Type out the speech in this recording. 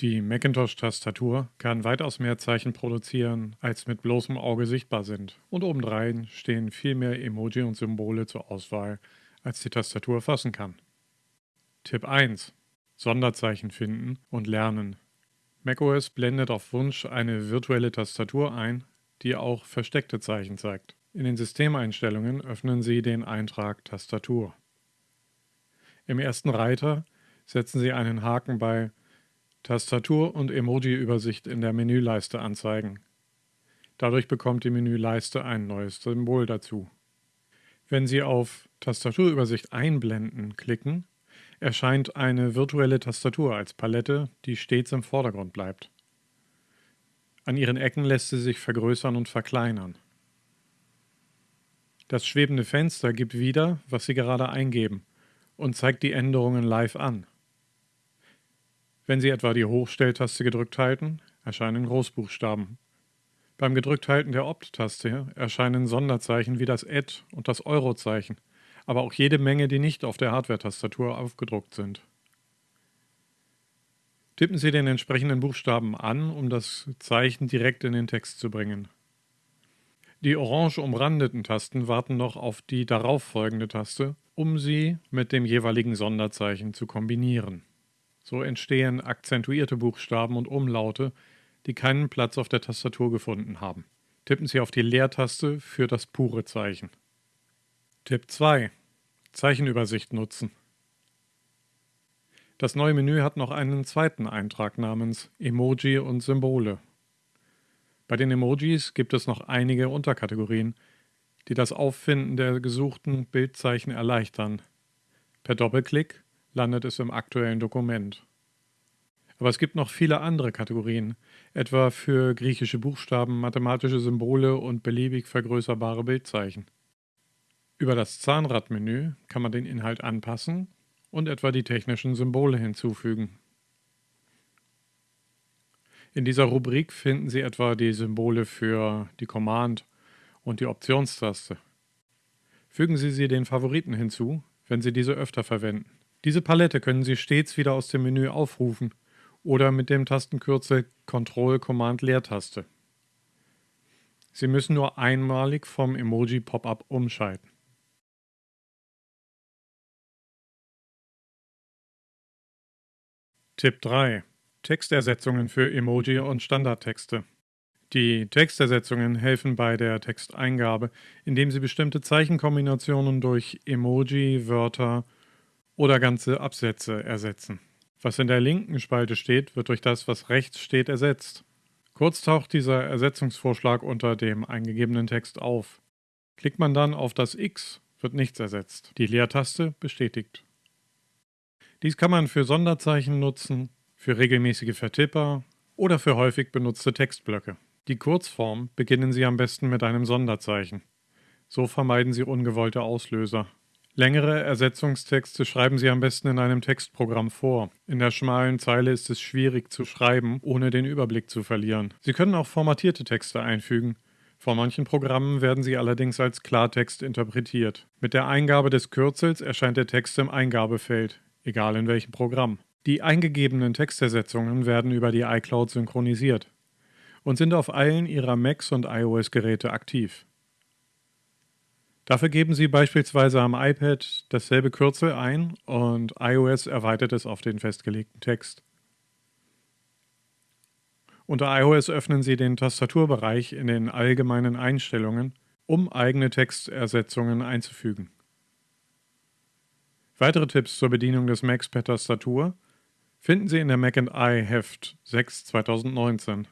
Die Macintosh-Tastatur kann weitaus mehr Zeichen produzieren, als mit bloßem Auge sichtbar sind. Und obendrein stehen viel mehr Emoji und Symbole zur Auswahl, als die Tastatur fassen kann. Tipp 1. Sonderzeichen finden und lernen. macOS blendet auf Wunsch eine virtuelle Tastatur ein, die auch versteckte Zeichen zeigt. In den Systemeinstellungen öffnen Sie den Eintrag Tastatur. Im ersten Reiter setzen Sie einen Haken bei Tastatur und Emoji-Übersicht in der Menüleiste anzeigen. Dadurch bekommt die Menüleiste ein neues Symbol dazu. Wenn Sie auf Tastaturübersicht einblenden klicken, erscheint eine virtuelle Tastatur als Palette, die stets im Vordergrund bleibt. An ihren Ecken lässt sie sich vergrößern und verkleinern. Das schwebende Fenster gibt wieder, was Sie gerade eingeben und zeigt die Änderungen live an. Wenn Sie etwa die Hochstelltaste gedrückt halten, erscheinen Großbuchstaben. Beim Gedrückthalten der Opt-Taste erscheinen Sonderzeichen wie das Add und das Euro-Zeichen, aber auch jede Menge, die nicht auf der Hardware-Tastatur aufgedruckt sind. Tippen Sie den entsprechenden Buchstaben an, um das Zeichen direkt in den Text zu bringen. Die orange umrandeten Tasten warten noch auf die darauffolgende Taste, um sie mit dem jeweiligen Sonderzeichen zu kombinieren. So entstehen akzentuierte Buchstaben und Umlaute, die keinen Platz auf der Tastatur gefunden haben. Tippen Sie auf die Leertaste für das pure Zeichen. Tipp 2. Zeichenübersicht nutzen. Das neue Menü hat noch einen zweiten Eintrag namens Emoji und Symbole. Bei den Emojis gibt es noch einige Unterkategorien, die das Auffinden der gesuchten Bildzeichen erleichtern. Per Doppelklick landet es im aktuellen Dokument. Aber es gibt noch viele andere Kategorien, etwa für griechische Buchstaben, mathematische Symbole und beliebig vergrößerbare Bildzeichen. Über das Zahnradmenü kann man den Inhalt anpassen und etwa die technischen Symbole hinzufügen. In dieser Rubrik finden Sie etwa die Symbole für die Command- und die Optionstaste. Fügen Sie sie den Favoriten hinzu, wenn Sie diese öfter verwenden. Diese Palette können Sie stets wieder aus dem Menü aufrufen oder mit dem Tastenkürzel Ctrl-Command-Leertaste. Sie müssen nur einmalig vom Emoji-Pop-up umschalten. Tipp 3. Textersetzungen für Emoji und Standardtexte. Die Textersetzungen helfen bei der Texteingabe, indem sie bestimmte Zeichenkombinationen durch Emoji, Wörter oder ganze Absätze ersetzen. Was in der linken Spalte steht, wird durch das, was rechts steht, ersetzt. Kurz taucht dieser Ersetzungsvorschlag unter dem eingegebenen Text auf. Klickt man dann auf das X, wird nichts ersetzt. Die Leertaste bestätigt. Dies kann man für Sonderzeichen nutzen, für regelmäßige Vertipper oder für häufig benutzte Textblöcke. Die Kurzform beginnen Sie am besten mit einem Sonderzeichen. So vermeiden Sie ungewollte Auslöser. Längere Ersetzungstexte schreiben Sie am besten in einem Textprogramm vor. In der schmalen Zeile ist es schwierig zu schreiben, ohne den Überblick zu verlieren. Sie können auch formatierte Texte einfügen. Vor manchen Programmen werden sie allerdings als Klartext interpretiert. Mit der Eingabe des Kürzels erscheint der Text im Eingabefeld, egal in welchem Programm. Die eingegebenen Textersetzungen werden über die iCloud synchronisiert und sind auf allen Ihrer Macs und iOS-Geräte aktiv. Dafür geben Sie beispielsweise am iPad dasselbe Kürzel ein und iOS erweitert es auf den festgelegten Text. Unter iOS öffnen Sie den Tastaturbereich in den allgemeinen Einstellungen, um eigene Textersetzungen einzufügen. Weitere Tipps zur Bedienung des Macs per Tastatur finden Sie in der Mac I Heft 6 2019.